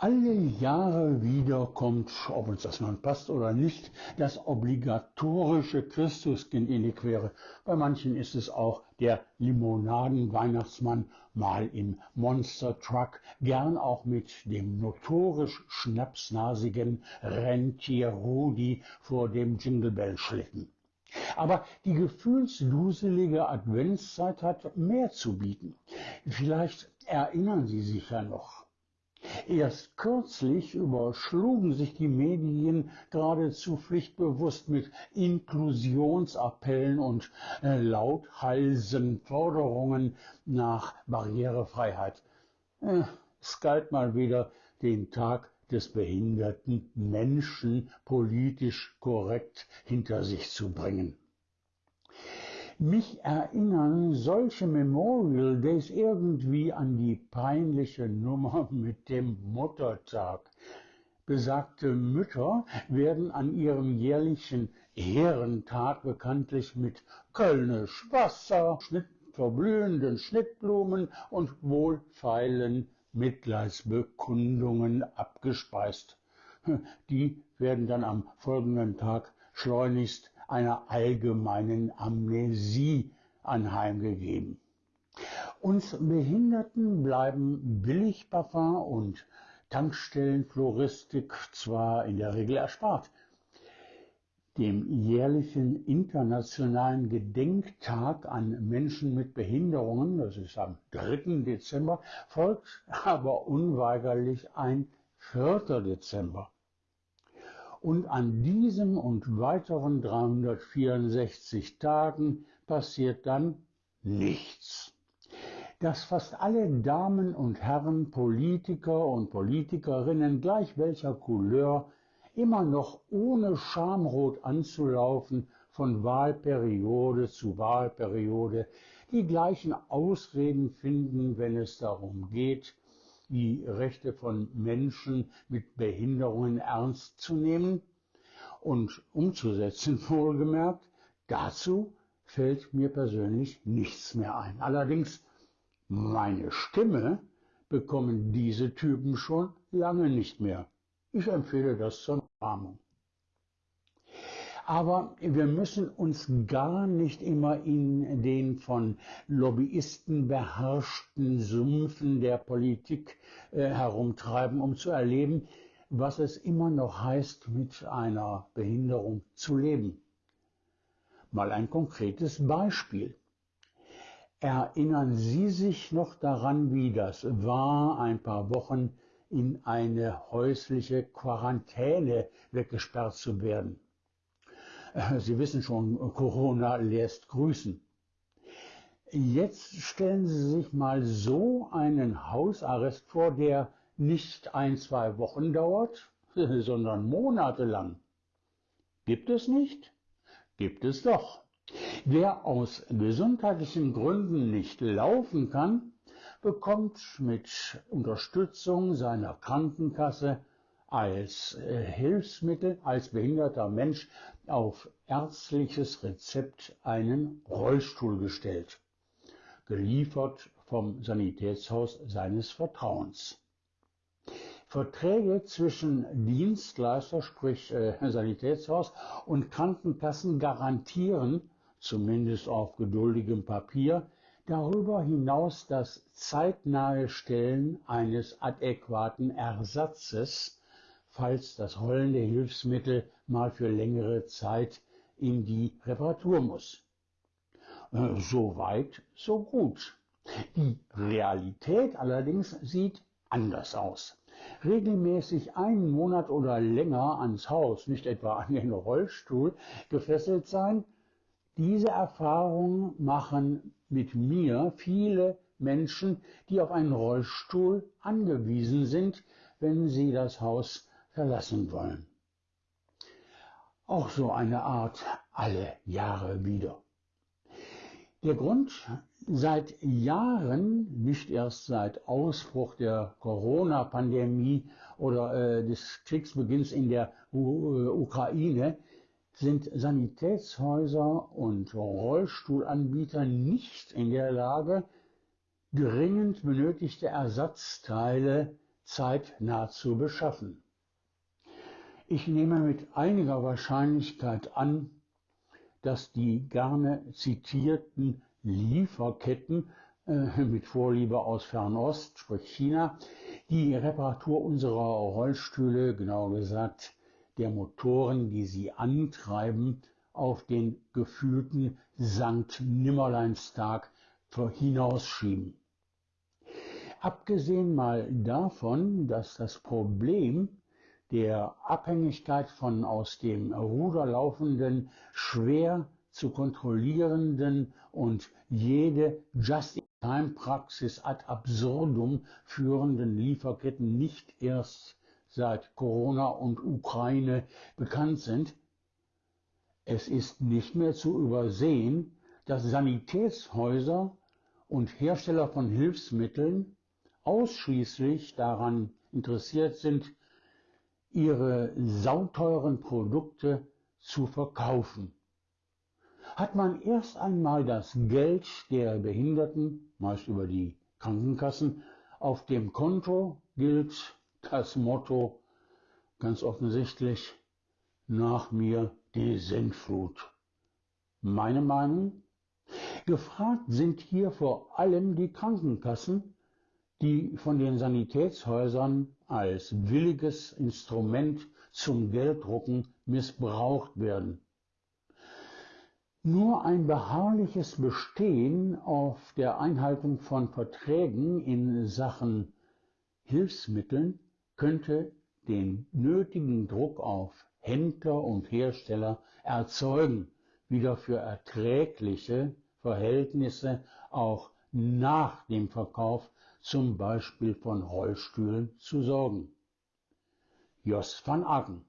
Alle Jahre wieder kommt, ob uns das nun passt oder nicht, das obligatorische Christuskind in die Quere. Bei manchen ist es auch der Limonaden-Weihnachtsmann, mal im Monster Truck, gern auch mit dem notorisch schnapsnasigen Rentier Rudi vor dem Jingle Bell Schlitten. Aber die gefühlsduselige Adventszeit hat mehr zu bieten. Vielleicht erinnern Sie sich ja noch. Erst kürzlich überschlugen sich die Medien geradezu pflichtbewusst mit Inklusionsappellen und äh, lauthalsen Forderungen nach Barrierefreiheit. Äh, es galt mal wieder den Tag des behinderten Menschen politisch korrekt hinter sich zu bringen. Mich erinnern solche Memorial Days irgendwie an die peinliche Nummer mit dem Muttertag. Besagte Mütter werden an ihrem jährlichen Ehrentag bekanntlich mit Kölnisch Wasser, Schnitt, verblühenden Schnittblumen und wohlfeilen Mitleidsbekundungen abgespeist. Die werden dann am folgenden Tag schleunigst einer allgemeinen Amnesie anheimgegeben. Uns Behinderten bleiben Billigparfum und Tankstellenfloristik zwar in der Regel erspart, dem jährlichen internationalen Gedenktag an Menschen mit Behinderungen, das ist am 3. Dezember, folgt aber unweigerlich ein 4. Dezember. Und an diesem und weiteren 364 Tagen passiert dann nichts. Dass fast alle Damen und Herren, Politiker und Politikerinnen gleich welcher Couleur immer noch ohne Schamrot anzulaufen, von Wahlperiode zu Wahlperiode, die gleichen Ausreden finden, wenn es darum geht, die Rechte von Menschen mit Behinderungen ernst zu nehmen und umzusetzen, wohlgemerkt. Dazu fällt mir persönlich nichts mehr ein. Allerdings meine Stimme bekommen diese Typen schon lange nicht mehr. Ich empfehle das zur Rahmung. Aber wir müssen uns gar nicht immer in den von Lobbyisten beherrschten Sümpfen der Politik äh, herumtreiben, um zu erleben, was es immer noch heißt, mit einer Behinderung zu leben. Mal ein konkretes Beispiel. Erinnern Sie sich noch daran, wie das war, ein paar Wochen in eine häusliche Quarantäne weggesperrt zu werden. Sie wissen schon, Corona lässt grüßen. Jetzt stellen Sie sich mal so einen Hausarrest vor, der nicht ein, zwei Wochen dauert, sondern monatelang. Gibt es nicht? Gibt es doch. Wer aus gesundheitlichen Gründen nicht laufen kann, bekommt mit Unterstützung seiner Krankenkasse als äh, Hilfsmittel, als behinderter Mensch auf ärztliches Rezept einen Rollstuhl gestellt, geliefert vom Sanitätshaus seines Vertrauens. Verträge zwischen Dienstleister, sprich äh, Sanitätshaus und Krankenkassen garantieren, zumindest auf geduldigem Papier, darüber hinaus das zeitnahe Stellen eines adäquaten Ersatzes, falls das rollende Hilfsmittel mal für längere Zeit in die Reparatur muss. Äh, so weit, so gut. Die Realität allerdings sieht anders aus. Regelmäßig einen Monat oder länger ans Haus, nicht etwa an den Rollstuhl, gefesselt sein, diese Erfahrung machen mit mir viele Menschen, die auf einen Rollstuhl angewiesen sind, wenn sie das Haus verlassen wollen. Auch so eine Art alle Jahre wieder. Der Grund, seit Jahren, nicht erst seit Ausbruch der Corona-Pandemie oder äh, des Kriegsbeginns in der U äh, Ukraine, sind Sanitätshäuser und Rollstuhlanbieter nicht in der Lage, dringend benötigte Ersatzteile zeitnah zu beschaffen. Ich nehme mit einiger Wahrscheinlichkeit an, dass die gerne zitierten Lieferketten äh, mit Vorliebe aus Fernost, sprich China, die Reparatur unserer Rollstühle, genauer gesagt der Motoren, die sie antreiben, auf den gefühlten Sankt Nimmerleinstag hinausschieben. Abgesehen mal davon, dass das Problem der Abhängigkeit von aus dem Ruder laufenden, schwer zu kontrollierenden und jede Just-in-Time-Praxis ad absurdum führenden Lieferketten nicht erst seit Corona und Ukraine bekannt sind. Es ist nicht mehr zu übersehen, dass Sanitätshäuser und Hersteller von Hilfsmitteln ausschließlich daran interessiert sind, ihre sauteuren Produkte zu verkaufen. Hat man erst einmal das Geld der Behinderten, meist über die Krankenkassen, auf dem Konto, gilt das Motto ganz offensichtlich nach mir die Sintflut. Meine Meinung? Gefragt sind hier vor allem die Krankenkassen, die von den Sanitätshäusern als williges Instrument zum Gelddrucken missbraucht werden. Nur ein beharrliches Bestehen auf der Einhaltung von Verträgen in Sachen Hilfsmitteln könnte den nötigen Druck auf Händler und Hersteller erzeugen, wieder für erträgliche Verhältnisse auch nach dem Verkauf zum Beispiel von Rollstühlen zu sorgen. Jos van Aken